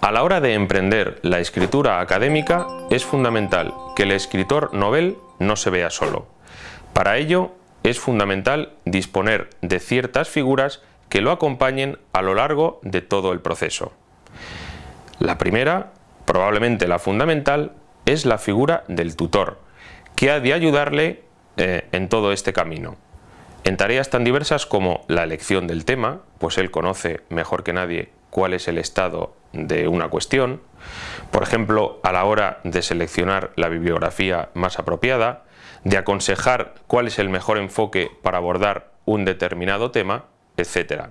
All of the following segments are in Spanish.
A la hora de emprender la escritura académica es fundamental que el escritor novel no se vea solo. Para ello es fundamental disponer de ciertas figuras que lo acompañen a lo largo de todo el proceso. La primera, probablemente la fundamental, es la figura del tutor, que ha de ayudarle eh, en todo este camino. En tareas tan diversas como la elección del tema, pues él conoce mejor que nadie cuál es el estado de una cuestión, por ejemplo, a la hora de seleccionar la bibliografía más apropiada, de aconsejar cuál es el mejor enfoque para abordar un determinado tema, etc.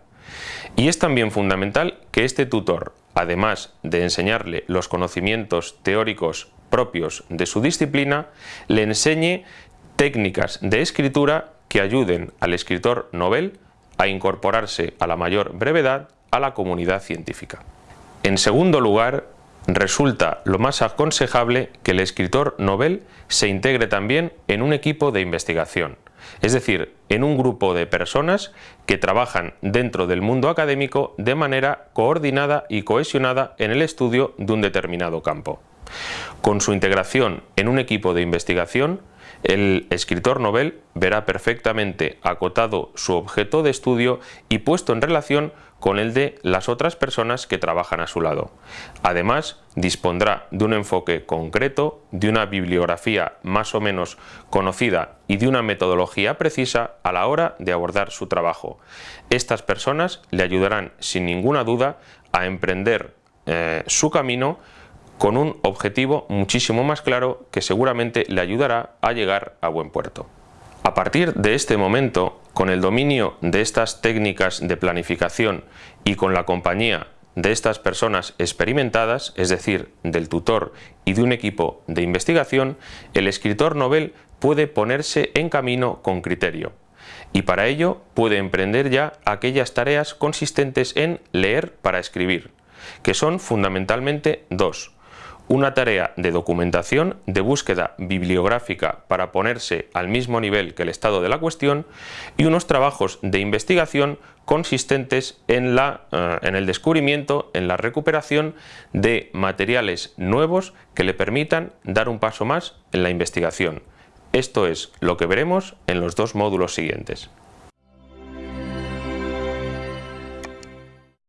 Y es también fundamental que este tutor, además de enseñarle los conocimientos teóricos propios de su disciplina, le enseñe técnicas de escritura que ayuden al escritor novel a incorporarse a la mayor brevedad a la comunidad científica. En segundo lugar, resulta lo más aconsejable que el escritor novel se integre también en un equipo de investigación, es decir, en un grupo de personas que trabajan dentro del mundo académico de manera coordinada y cohesionada en el estudio de un determinado campo. Con su integración en un equipo de investigación, el escritor novel verá perfectamente acotado su objeto de estudio y puesto en relación con el de las otras personas que trabajan a su lado. Además, dispondrá de un enfoque concreto, de una bibliografía más o menos conocida y de una metodología precisa a la hora de abordar su trabajo. Estas personas le ayudarán sin ninguna duda a emprender eh, su camino con un objetivo muchísimo más claro que seguramente le ayudará a llegar a buen puerto. A partir de este momento, con el dominio de estas técnicas de planificación y con la compañía de estas personas experimentadas, es decir, del tutor y de un equipo de investigación, el escritor novel puede ponerse en camino con criterio y para ello puede emprender ya aquellas tareas consistentes en leer para escribir, que son fundamentalmente dos, una tarea de documentación, de búsqueda bibliográfica para ponerse al mismo nivel que el estado de la cuestión y unos trabajos de investigación consistentes en, la, eh, en el descubrimiento, en la recuperación de materiales nuevos que le permitan dar un paso más en la investigación. Esto es lo que veremos en los dos módulos siguientes.